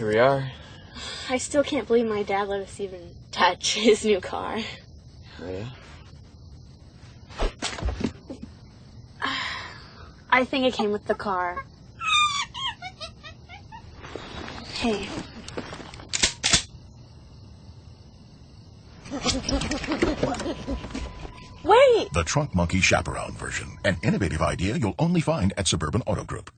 Here we are. I still can't believe my dad let us even touch his new car. Oh, yeah? I think it came with the car. Hey. Wait! The Trunk Monkey Chaperone version. An innovative idea you'll only find at Suburban Auto Group.